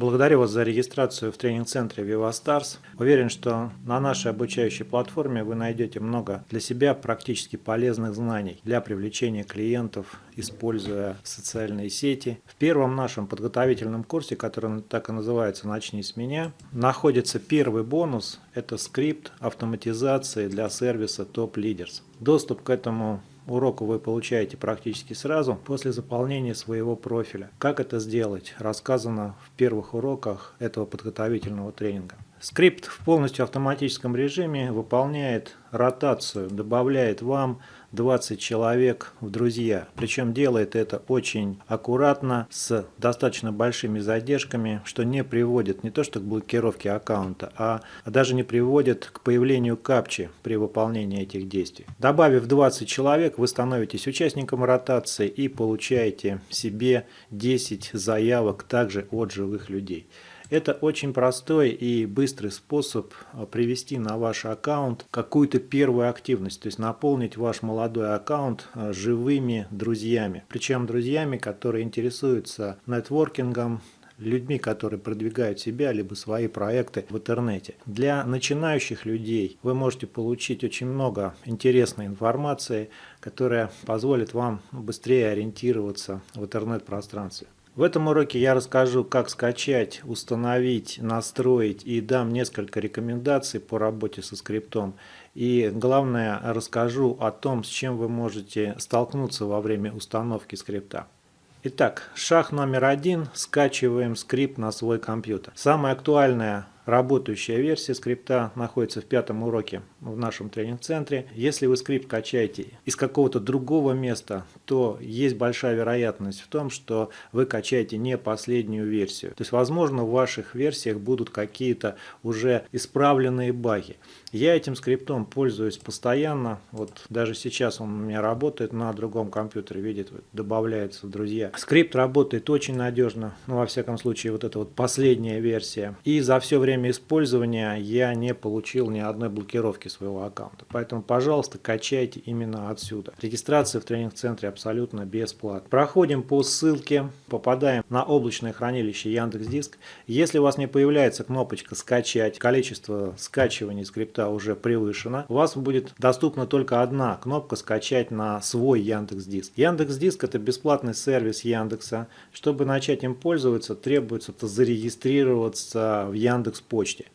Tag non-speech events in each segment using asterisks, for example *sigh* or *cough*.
Благодарю вас за регистрацию в тренинг-центре VivaStars. Уверен, что на нашей обучающей платформе вы найдете много для себя практически полезных знаний для привлечения клиентов, используя социальные сети. В первом нашем подготовительном курсе, который так и называется «Начни с меня», находится первый бонус – это скрипт автоматизации для сервиса Top Leaders. Доступ к этому уроку вы получаете практически сразу после заполнения своего профиля. Как это сделать, рассказано в первых уроках этого подготовительного тренинга. Скрипт в полностью автоматическом режиме выполняет ротацию, добавляет вам 20 человек в друзья. Причем делает это очень аккуратно, с достаточно большими задержками, что не приводит не то что к блокировке аккаунта, а даже не приводит к появлению капчи при выполнении этих действий. Добавив 20 человек, вы становитесь участником ротации и получаете себе 10 заявок также от живых людей. Это очень простой и быстрый способ а, привести на ваш аккаунт какую-то первую активность, то есть наполнить ваш молодой аккаунт а, живыми друзьями. Причем друзьями, которые интересуются нетворкингом, людьми, которые продвигают себя, либо свои проекты в интернете. Для начинающих людей вы можете получить очень много интересной информации, которая позволит вам быстрее ориентироваться в интернет-пространстве. В этом уроке я расскажу, как скачать, установить, настроить и дам несколько рекомендаций по работе со скриптом. И главное, расскажу о том, с чем вы можете столкнуться во время установки скрипта. Итак, шаг номер один. Скачиваем скрипт на свой компьютер. Самая актуальная Работающая версия скрипта находится в пятом уроке в нашем тренинг-центре. Если вы скрипт качаете из какого-то другого места, то есть большая вероятность в том, что вы качаете не последнюю версию. То есть, возможно, в ваших версиях будут какие-то уже исправленные баги. Я этим скриптом пользуюсь постоянно. Вот даже сейчас он у меня работает на другом компьютере, видит, добавляется в друзья. Скрипт работает очень надежно, ну, во всяком случае, вот это вот последняя версия. И за все время время использования я не получил ни одной блокировки своего аккаунта. Поэтому, пожалуйста, качайте именно отсюда. Регистрация в тренинг-центре абсолютно бесплатна. Проходим по ссылке, попадаем на облачное хранилище Яндекс.Диск. Если у вас не появляется кнопочка «Скачать», количество скачиваний скрипта уже превышено, у вас будет доступна только одна кнопка «Скачать на свой Яндекс.Диск». Яндекс.Диск – это бесплатный сервис Яндекса. Чтобы начать им пользоваться, требуется зарегистрироваться в Яндекс почте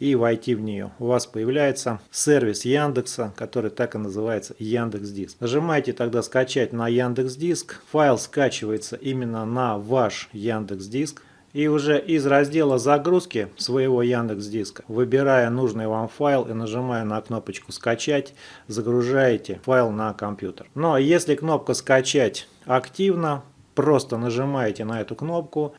и войти в нее. У вас появляется сервис Яндекса, который так и называется Яндекс Диск. Нажимаете тогда скачать на Яндекс Диск. Файл скачивается именно на ваш Яндекс Диск. И уже из раздела загрузки своего Яндекс Диска, выбирая нужный вам файл и нажимая на кнопочку скачать, загружаете файл на компьютер. Но если кнопка скачать активна, просто нажимаете на эту кнопку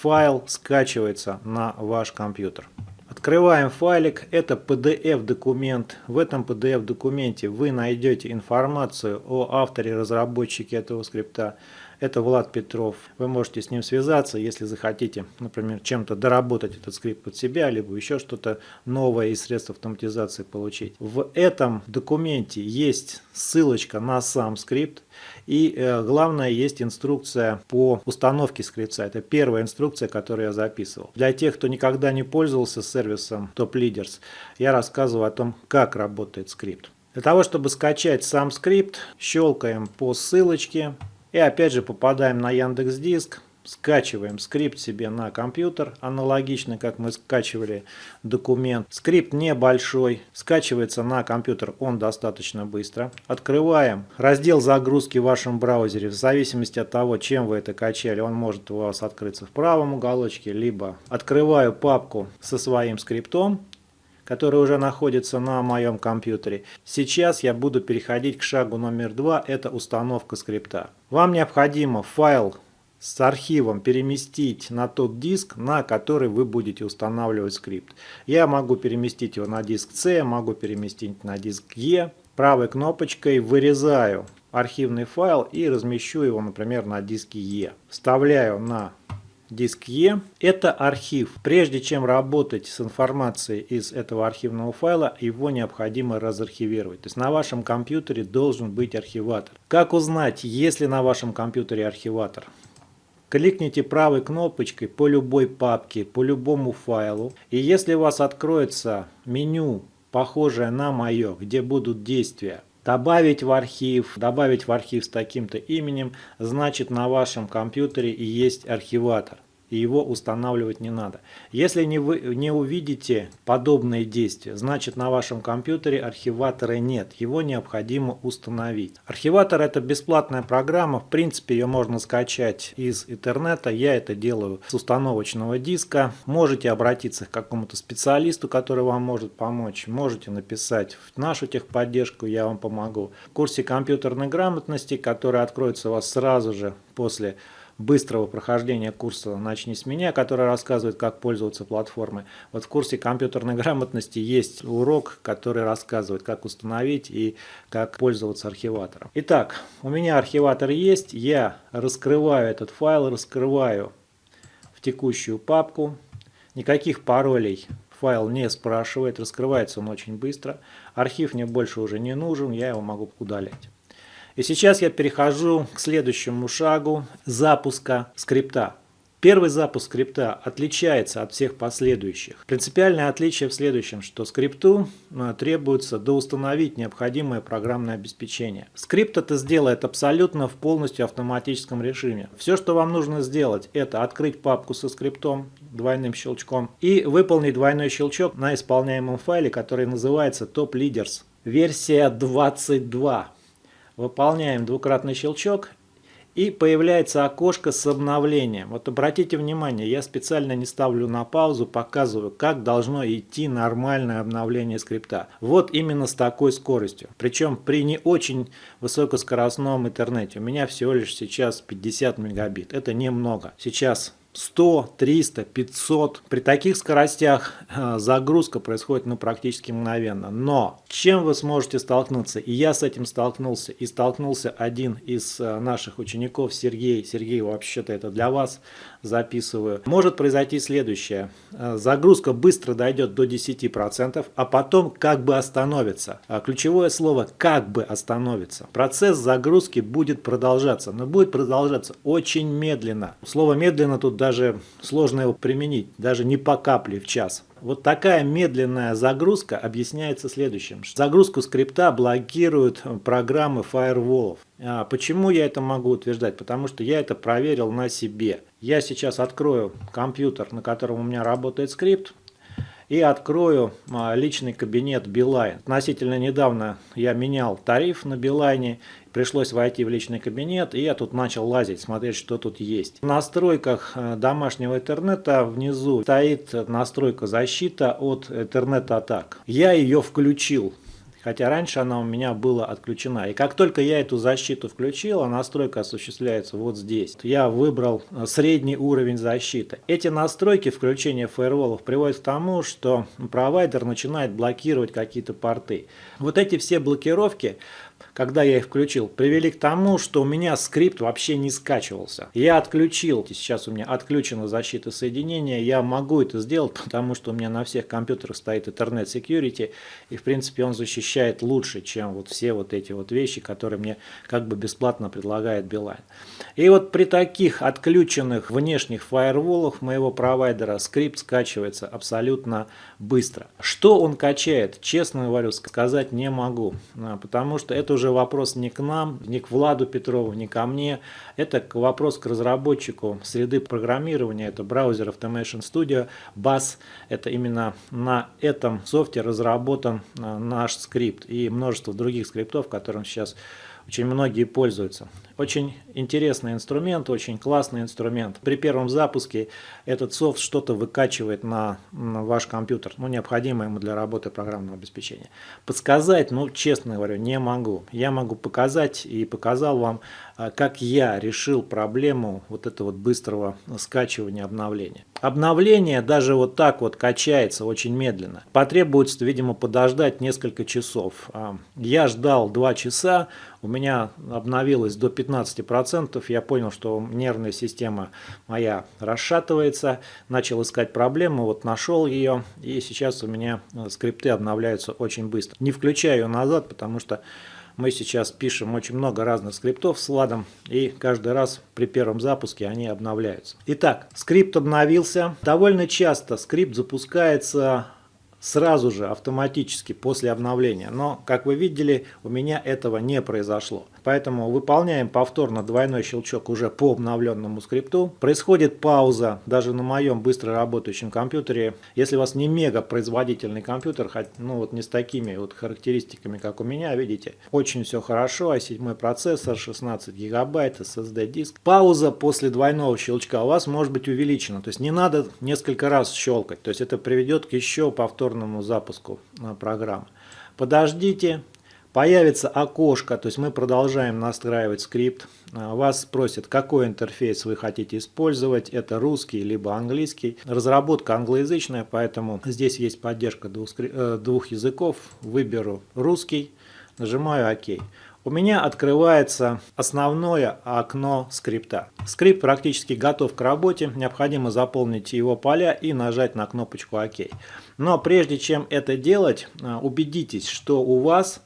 файл скачивается на ваш компьютер. Открываем файлик, это PDF документ. В этом PDF документе вы найдете информацию о авторе, разработчике этого скрипта, это Влад Петров. Вы можете с ним связаться, если захотите, например, чем-то доработать этот скрипт под себя, либо еще что-то новое из средств автоматизации получить. В этом документе есть ссылочка на сам скрипт. И э, главное, есть инструкция по установке скрипта. Это первая инструкция, которую я записывал. Для тех, кто никогда не пользовался сервисом Top Leaders, я рассказываю о том, как работает скрипт. Для того, чтобы скачать сам скрипт, щелкаем по ссылочке. И опять же попадаем на Яндекс Диск, скачиваем скрипт себе на компьютер, аналогично как мы скачивали документ. Скрипт небольшой, скачивается на компьютер он достаточно быстро. Открываем раздел загрузки в вашем браузере, в зависимости от того, чем вы это качали, он может у вас открыться в правом уголочке, либо открываю папку со своим скриптом, который уже находится на моем компьютере. Сейчас я буду переходить к шагу номер два, это установка скрипта. Вам необходимо файл с архивом переместить на тот диск, на который вы будете устанавливать скрипт. Я могу переместить его на диск C, могу переместить на диск E. Правой кнопочкой вырезаю архивный файл и размещу его, например, на диске E. Вставляю на диск E. Это архив. Прежде чем работать с информацией из этого архивного файла, его необходимо разархивировать. То есть на вашем компьютере должен быть архиватор. Как узнать, есть ли на вашем компьютере архиватор? кликните правой кнопочкой по любой папке, по любому файлу. И если у вас откроется меню, похожее на мое, где будут действия, добавить в архив, добавить в архив с таким-то именем, значит на вашем компьютере и есть архиватор и его устанавливать не надо. Если не, вы, не увидите подобные действия, значит на вашем компьютере архиватора нет, его необходимо установить. Архиватор это бесплатная программа, в принципе ее можно скачать из интернета, я это делаю с установочного диска. Можете обратиться к какому-то специалисту, который вам может помочь, можете написать в нашу техподдержку, я вам помогу. В курсе компьютерной грамотности, который откроется у вас сразу же после быстрого прохождения курса «Начни с меня», который рассказывает, как пользоваться платформой. Вот в курсе компьютерной *laughs* грамотности есть урок, который рассказывает, как установить и как пользоваться архиватором. Итак, у меня архиватор есть, я раскрываю этот файл, раскрываю в текущую папку. Никаких паролей файл не спрашивает, раскрывается он очень быстро. Архив мне больше уже не нужен, я его могу удалять. И сейчас я перехожу к следующему шагу запуска скрипта. Первый запуск скрипта отличается от всех последующих. Принципиальное отличие в следующем, что скрипту э, требуется доустановить необходимое программное обеспечение. Скрипт это сделает абсолютно в полностью автоматическом режиме. Все, что вам нужно сделать, это открыть папку со скриптом двойным щелчком и выполнить двойной щелчок на исполняемом файле, который называется Top Leaders. Версия 22. Выполняем двукратный щелчок и появляется окошко с обновлением. Вот обратите внимание, я специально не ставлю на паузу, показываю, как должно идти нормальное обновление скрипта. Вот именно с такой скоростью. Причем при не очень высокоскоростном интернете. У меня всего лишь сейчас 50 мегабит. Это немного. Сейчас 100, 300, 500. При таких скоростях э, загрузка происходит ну, практически мгновенно. Но чем вы сможете столкнуться? И я с этим столкнулся. И столкнулся один из э, наших учеников, Сергей. Сергей, вообще-то это для вас записываю. Может произойти следующее. Э, загрузка быстро дойдет до 10%, а потом как бы остановится. Ключевое слово «как бы остановится». Процесс загрузки будет продолжаться, но будет продолжаться очень медленно. Слово «медленно» тут даже сложно его применить, даже не по капле в час. Вот такая медленная загрузка объясняется следующим. Загрузку скрипта блокируют программы фаерволов. А почему я это могу утверждать? Потому что я это проверил на себе. Я сейчас открою компьютер, на котором у меня работает скрипт и открою а, личный кабинет Билайн. Относительно недавно я менял тариф на Билайне, пришлось войти в личный кабинет, и я тут начал лазить, смотреть, что тут есть. В настройках э, домашнего интернета внизу стоит настройка защита от интернет-атак. Я ее включил хотя раньше она у меня была отключена. И как только я эту защиту включил, а настройка осуществляется вот здесь. Я выбрал э, средний уровень защиты. Эти настройки включения фаерволов приводят к тому, что провайдер начинает блокировать какие-то порты. Вот эти все блокировки когда я их включил, привели к тому, что у меня скрипт вообще не скачивался. Я отключил, сейчас у меня отключена защита соединения, я могу это сделать, потому что у меня на всех компьютерах стоит Ethernet Security, и в принципе он защищает лучше, чем вот все вот эти вот вещи, которые мне как бы бесплатно предлагает Билайн. И вот при таких отключенных внешних фаерволах моего провайдера скрипт скачивается абсолютно быстро. Что он качает, честно говорю, сказать не могу, а, потому что это уже вопрос не к нам, не к Владу Петрову, не ко мне. Это вопрос к разработчику среды программирования. Это браузер Automation Studio, BAS. Это именно на этом софте разработан а, наш скрипт и множество других скриптов, которым сейчас очень многие пользуются. Очень интересный инструмент, очень классный инструмент. При первом запуске этот софт что-то выкачивает на, на ваш компьютер, ну, необходимое ему для работы программного обеспечения. Подсказать, ну, честно говорю, не могу. Я могу показать и показал вам, а, как я решил проблему вот этого вот быстрого скачивания обновления. Обновление даже вот так вот качается очень медленно. Потребуется, видимо, подождать несколько часов. А, я ждал 2 часа, у меня обновилось до 15%. Я понял, что нервная система моя расшатывается. Начал искать проблему, вот нашел ее. И сейчас у меня э, скрипты обновляются очень быстро. Не включаю назад, потому что Мы сейчас пишем очень много разных скриптов с ладом, и каждый раз при первом запуске они обновляются. Итак, скрипт обновился. Довольно часто скрипт запускается сразу же автоматически после обновления. Но, как вы видели, у меня этого не произошло. Поэтому выполняем повторно двойной щелчок уже по обновленному скрипту. Происходит пауза даже на моем быстро работающем компьютере. Если у вас не мега производительный компьютер, ну вот не с такими вот характеристиками, как у меня, видите, очень все хорошо, а 7 процессор, 16 гигабайт, SSD диск. Пауза после двойного щелчка у вас может быть увеличена, то есть не надо несколько раз щелкать, то есть это приведет к еще повторному запуску э, программы. Подождите, Появится окошко, то есть мы продолжаем настраивать скрипт. А, вас спросят, какой интерфейс вы хотите использовать. Это русский либо английский. Разработка англоязычная, поэтому здесь есть поддержка двух, э, двух языков. Выберу русский, нажимаю ОК. У меня открывается основное окно скрипта. Скрипт практически готов к работе, необходимо заполнить его поля и нажать на кнопочку ОК. Но прежде чем это делать, э, убедитесь, что у вас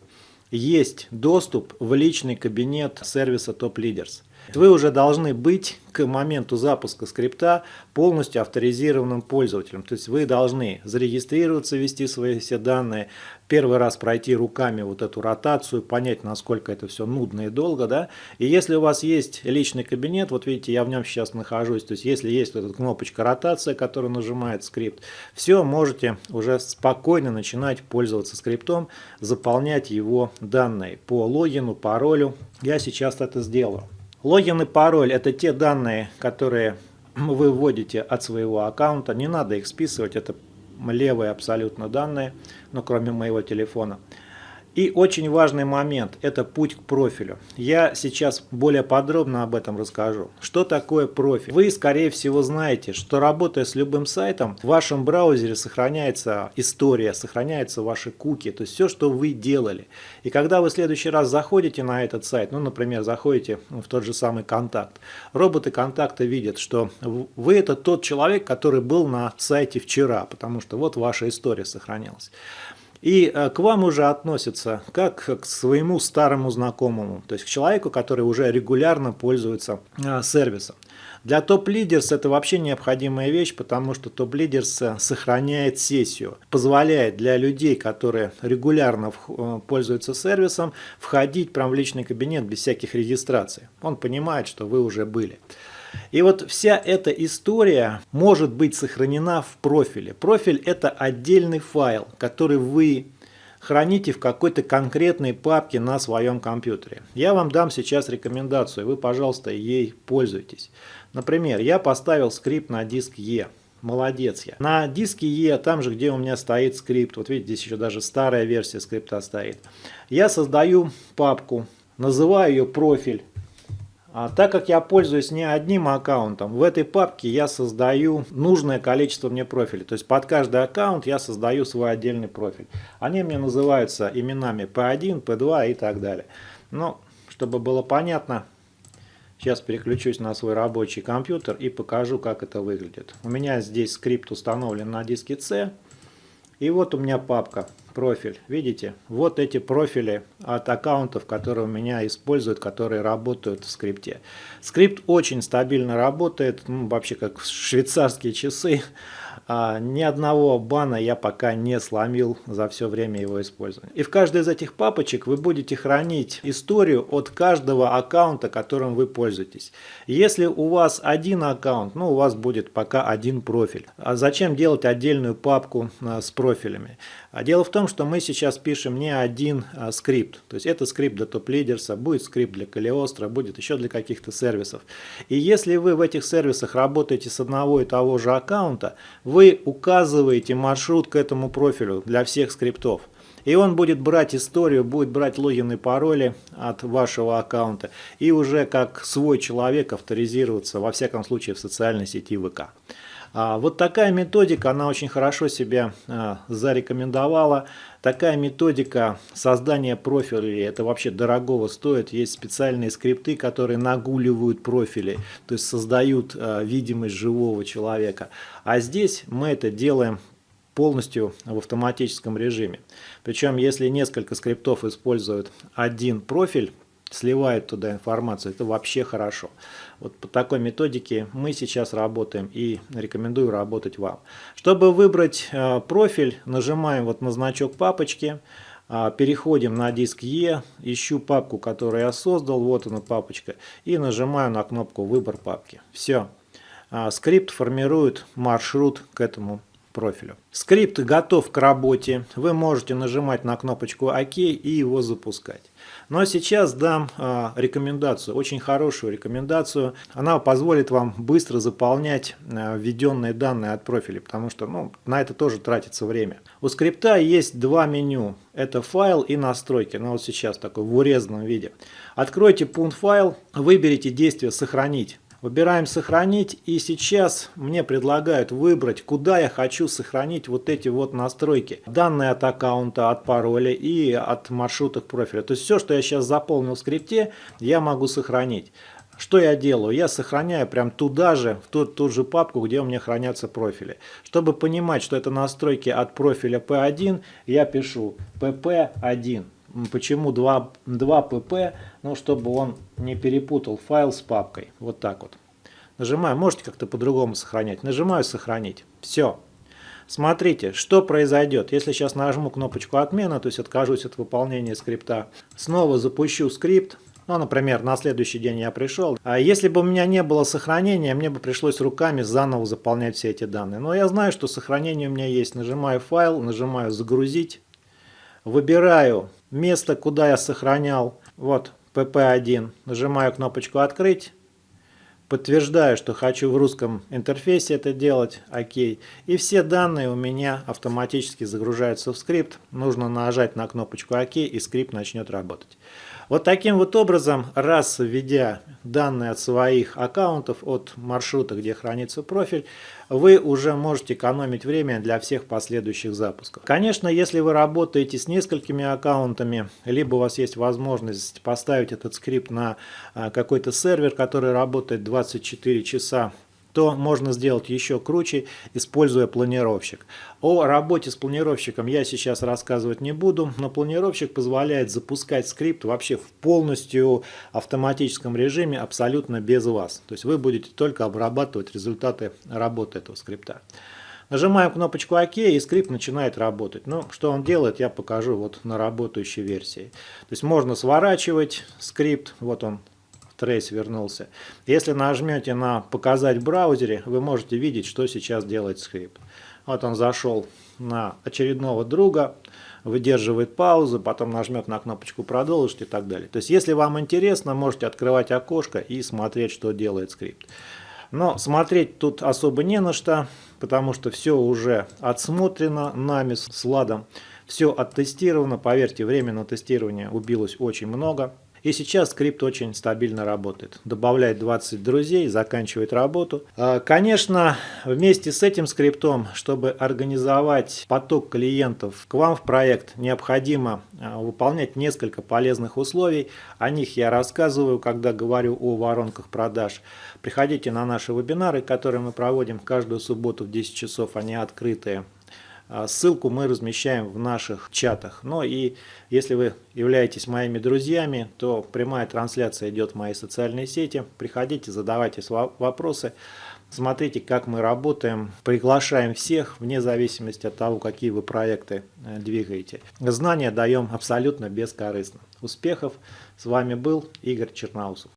есть доступ в личный кабинет сервиса Top Leaders. Вы уже должны быть к моменту запуска скрипта полностью авторизированным пользователем. То есть вы должны зарегистрироваться, ввести свои все данные, первый раз пройти руками вот эту ротацию, понять, насколько это все нудно и долго. Да? И если у вас есть личный кабинет, вот видите, я в нем сейчас нахожусь, то есть если есть вот эта кнопочка ротация, которая нажимает скрипт, все, можете уже спокойно начинать пользоваться скриптом, заполнять его данные по логину, паролю. Я сейчас это сделаю. Логин и пароль – это те данные, которые вы вводите от своего аккаунта. Не надо их списывать, это левые абсолютно данные, но кроме моего телефона. И очень важный момент – это путь к профилю. Я сейчас более подробно об этом расскажу. Что такое профиль? Вы, скорее всего, знаете, что работая с любым сайтом, в вашем браузере сохраняется история, сохраняются ваши куки, то есть все, что вы делали. И когда вы в следующий раз заходите на этот сайт, ну, например, заходите в тот же самый контакт, роботы контакта видят, что вы это тот человек, который был на сайте вчера, потому что вот ваша история сохранилась. И э, к вам уже относятся как к своему старому знакомому, то есть к человеку, который уже регулярно пользуется э, сервисом. Для топ-лидерс это вообще необходимая вещь, потому что топ-лидерс э, сохраняет сессию, позволяет для людей, которые регулярно пользуются сервисом, входить прямо в личный кабинет без всяких регистраций. Он понимает, что вы уже были. И вот вся эта история может быть сохранена в профиле. Профиль это отдельный файл, который вы храните в какой-то конкретной папке на своем компьютере. Я вам дам сейчас рекомендацию, вы, пожалуйста, ей пользуйтесь. Например, я поставил скрипт на диск E. Молодец я. На диске E, там же, где у меня стоит скрипт, вот видите, здесь еще даже старая версия скрипта стоит. Я создаю папку, называю ее профиль. А так как я пользуюсь не одним аккаунтом, в этой папке я создаю нужное количество мне профилей. То есть под каждый аккаунт я создаю свой отдельный профиль. Они мне называются именами P1, P2 и так далее. Но, чтобы было понятно, сейчас переключусь на свой рабочий компьютер и покажу, как это выглядит. У меня здесь скрипт установлен на диске C. И вот у меня папка, профиль. Видите? Вот эти профили от аккаунтов, которые у меня используют, которые работают в скрипте. Скрипт очень стабильно работает, ну, вообще как швейцарские часы. А, ни одного бана я пока не сломил за все время его использования. И в каждой из этих папочек вы будете хранить историю от каждого аккаунта, которым вы пользуетесь. Если у вас один аккаунт, ну у вас будет пока один профиль. А зачем делать отдельную папку а, с профилями? А дело в том, что мы сейчас пишем не один а, скрипт. То есть это скрипт для топ-лидерса, будет скрипт для Калиостро, будет еще для каких-то сервисов. И если вы в этих сервисах работаете с одного и того же аккаунта, вы вы указываете маршрут к этому профилю для всех скриптов. И он будет брать историю, будет брать логин и пароли от вашего аккаунта и уже как свой человек авторизироваться, во всяком случае, в социальной сети ВК. А, вот такая методика, она очень хорошо себя а, зарекомендовала. Такая методика создания профилей, это вообще дорогого стоит. Есть специальные скрипты, которые нагуливают профили, то есть создают а, видимость живого человека. А здесь мы это делаем полностью в автоматическом режиме. Причем, если несколько скриптов используют один профиль, сливает туда информацию, это вообще хорошо. Вот по такой методике мы сейчас работаем и рекомендую работать вам. Чтобы выбрать э, профиль, нажимаем вот на значок папочки, э, переходим на диск E, ищу папку, которую я создал, вот она папочка, и нажимаю на кнопку «Выбор папки». Все. Э, скрипт формирует маршрут к этому профилю. Скрипт готов к работе. Вы можете нажимать на кнопочку ОК и его запускать. А сейчас дам э, рекомендацию, очень хорошую рекомендацию. Она позволит вам быстро заполнять э, введенные данные от профиля, потому что ну, на это тоже тратится время. У скрипта есть два меню. Это файл и настройки. Ну вот сейчас такой в урезанном виде. Откройте пункт файл, выберите действие «Сохранить». Выбираем «Сохранить» и сейчас мне предлагают выбрать, куда я хочу сохранить вот эти вот настройки. Данные от аккаунта, от пароля и от маршрутов профиля. То есть все, что я сейчас заполнил в скрипте, я могу сохранить. Что я делаю? Я сохраняю прям туда же, в ту, ту же папку, где у меня хранятся профили. Чтобы понимать, что это настройки от профиля P1, я пишу pp1. Почему 2, 2 pp? Ну, чтобы он не перепутал файл с папкой. Вот так вот. Нажимаю, можете как-то по-другому сохранять. Нажимаю «Сохранить». Все. Смотрите, что произойдет. Если сейчас нажму кнопочку «Отмена», то есть откажусь от выполнения скрипта, снова запущу скрипт, ну, например, на следующий день я пришел. А если бы у меня не было сохранения, мне бы пришлось руками заново заполнять все эти данные. Но я знаю, что сохранение у меня есть. Нажимаю «Файл», нажимаю «Загрузить». Выбираю место, куда я сохранял. Вот PP1. Нажимаю кнопочку «Открыть». Подтверждаю, что хочу в русском интерфейсе это делать. Окей. И все данные у меня автоматически загружаются в скрипт. Нужно нажать на кнопочку ОК и скрипт начнет работать. Вот таким вот образом, раз введя данные от своих аккаунтов, от маршрута, где хранится профиль, вы уже можете экономить время для всех последующих запусков. Конечно, если вы работаете с несколькими аккаунтами, либо у вас есть возможность поставить этот скрипт на а, какой-то сервер, который работает 24 часа то можно сделать еще круче, используя планировщик. О работе с планировщиком я сейчас рассказывать не буду, но планировщик позволяет запускать скрипт вообще в полностью автоматическом режиме, абсолютно без вас. То есть вы будете только обрабатывать результаты работы этого скрипта. Нажимаем кнопочку ОК и скрипт начинает работать. Ну, что он делает, я покажу вот на работающей версии. То есть можно сворачивать скрипт, вот он трейс вернулся. Если нажмете на «Показать в браузере», вы можете видеть, что сейчас делает скрипт. Вот он зашел на очередного друга, выдерживает паузу, потом нажмет на кнопочку «Продолжить» и так далее. То есть, если вам интересно, можете открывать окошко и смотреть, что делает скрипт. Но смотреть тут особо не на что, потому что все уже отсмотрено нами с Владом. Все оттестировано, поверьте, время на тестирование убилось очень много. И сейчас скрипт очень стабильно работает. Добавляет 20 друзей, заканчивает работу. А, конечно, вместе с этим скриптом, чтобы организовать поток клиентов к вам в проект, необходимо а, выполнять несколько полезных условий. О них я рассказываю, когда говорю о воронках продаж. Приходите на наши вебинары, которые мы проводим каждую субботу в 10 часов. Они открытые. А, ссылку мы размещаем в наших чатах. Ну и если вы являетесь моими друзьями, то прямая трансляция идет в мои социальные сети. Приходите, задавайте вопросы. Смотрите, как мы работаем. Приглашаем всех, вне зависимости от того, какие вы проекты э, двигаете. Знания даем абсолютно бескорыстно. Успехов! С вами был Игорь Черноусов.